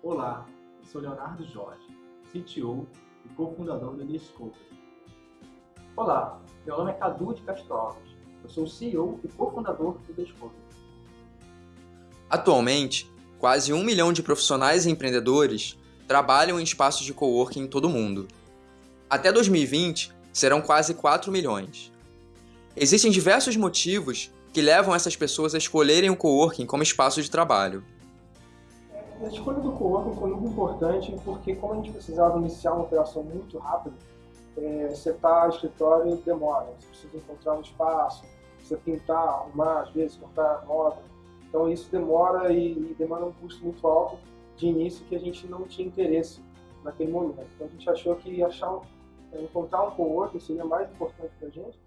Olá, eu sou Leonardo Jorge, CTO e cofundador do Discovery. Olá, meu nome é Cadu de Castro Alves, eu sou CEO e cofundador do Discovery. Atualmente, quase um milhão de profissionais e empreendedores trabalham em espaços de coworking em todo o mundo. Até 2020, serão quase 4 milhões. Existem diversos motivos que levam essas pessoas a escolherem o coworking como espaço de trabalho. A escolha do coworking foi muito importante porque como a gente precisava iniciar uma operação muito rápida, é, setar escritório demora, você precisa encontrar um espaço, você pintar, arrumar, às vezes comprar moda. Então isso demora e, e demanda um custo muito alto de início que a gente não tinha interesse naquele momento. Então a gente achou que achar é, encontrar um coworking seria mais importante para a gente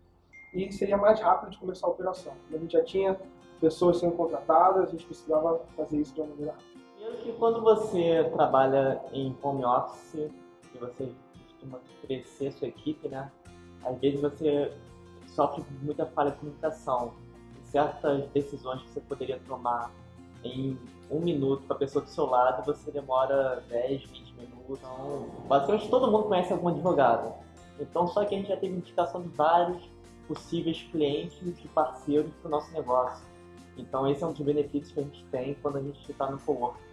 e seria mais rápido de começar a operação. A gente já tinha pessoas sendo contratadas, a gente precisava fazer isso de uma maneira rápida. Primeiro que quando você trabalha em home office e você costuma crescer sua equipe, né? Às vezes você sofre muita falha de comunicação. Certas decisões que você poderia tomar em um minuto com a pessoa do seu lado, você demora 10, 20 minutos. Então, basicamente todo mundo conhece algum advogado. Então, só que a gente já teve indicação de vários possíveis clientes e parceiros para o nosso negócio. Então, esse é um dos benefícios que a gente tem quando a gente está no coworking.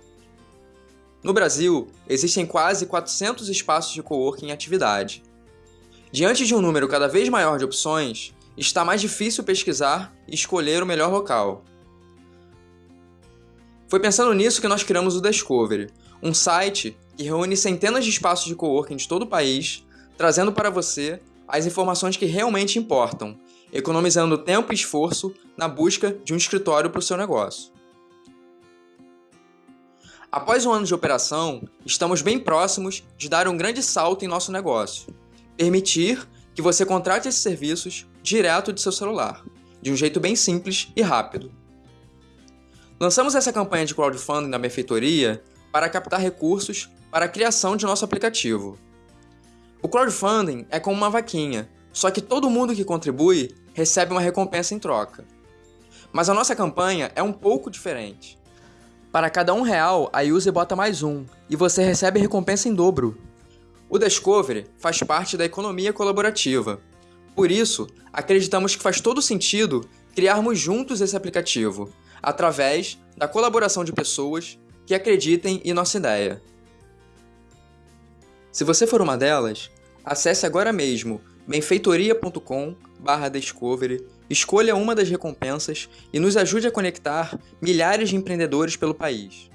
No Brasil, existem quase 400 espaços de coworking em atividade. Diante de um número cada vez maior de opções, está mais difícil pesquisar e escolher o melhor local. Foi pensando nisso que nós criamos o Discovery, um site que reúne centenas de espaços de coworking de todo o país, trazendo para você as informações que realmente importam, economizando tempo e esforço na busca de um escritório para o seu negócio. Após um ano de operação, estamos bem próximos de dar um grande salto em nosso negócio. Permitir que você contrate esses serviços direto de seu celular, de um jeito bem simples e rápido. Lançamos essa campanha de crowdfunding na benfeitoria para captar recursos para a criação de nosso aplicativo. O crowdfunding é como uma vaquinha, só que todo mundo que contribui recebe uma recompensa em troca. Mas a nossa campanha é um pouco diferente. Para cada um real, a user bota mais um, e você recebe recompensa em dobro. O Discovery faz parte da economia colaborativa. Por isso, acreditamos que faz todo sentido criarmos juntos esse aplicativo, através da colaboração de pessoas que acreditem em nossa ideia. Se você for uma delas, acesse agora mesmo benfeitoria.com/discovery Escolha uma das recompensas e nos ajude a conectar milhares de empreendedores pelo país.